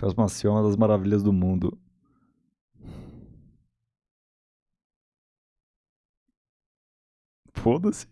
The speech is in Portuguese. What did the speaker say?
Phasma é uma das maravilhas do mundo. Foda-se.